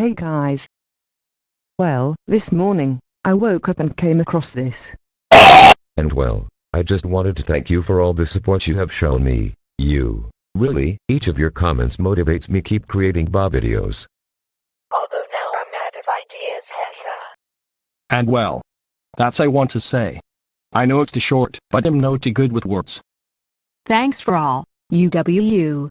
Hey guys. Well, this morning, I woke up and came across this. And well, I just wanted to thank you for all the support you have shown me. You, really, each of your comments motivates me keep creating Bob videos. Although now I'm out of ideas, Heather. And well. That's I want to say. I know it's too short, but I'm no too good with words. Thanks for all, UWU.